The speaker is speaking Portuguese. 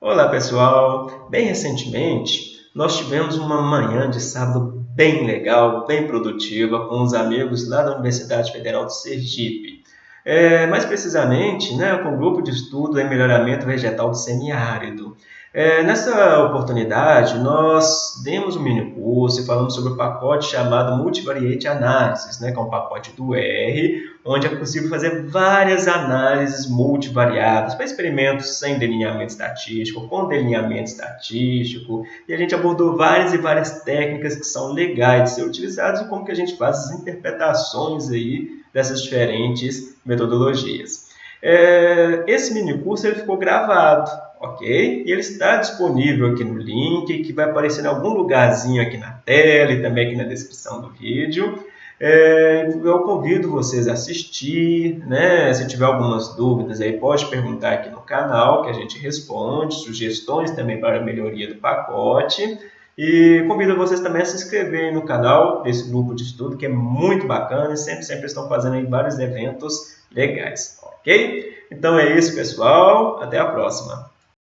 Olá pessoal! Bem recentemente nós tivemos uma manhã de sábado bem legal, bem produtiva com os amigos lá da Universidade Federal de Sergipe. É, mais precisamente né, com o grupo de estudo em melhoramento vegetal do semiárido. É, nessa oportunidade, nós demos um mini curso e falamos sobre o pacote chamado Multivariate Analysis, né, que é um pacote do R, onde é possível fazer várias análises multivariadas para experimentos sem delineamento estatístico, com delineamento estatístico, e a gente abordou várias e várias técnicas que são legais de ser utilizadas e como que a gente faz as interpretações aí dessas diferentes metodologias. É, esse mini curso ele ficou gravado, ok? E ele está disponível aqui no link, que vai aparecer em algum lugarzinho aqui na tela e também aqui na descrição do vídeo. É, eu convido vocês a assistir, né? Se tiver algumas dúvidas aí, pode perguntar aqui no canal que a gente responde, sugestões também para a melhoria do pacote. E convido vocês também a se inscreverem no canal desse grupo de estudo, que é muito bacana e sempre, sempre estão fazendo aí vários eventos legais, ok? Então é isso, pessoal. Até a próxima.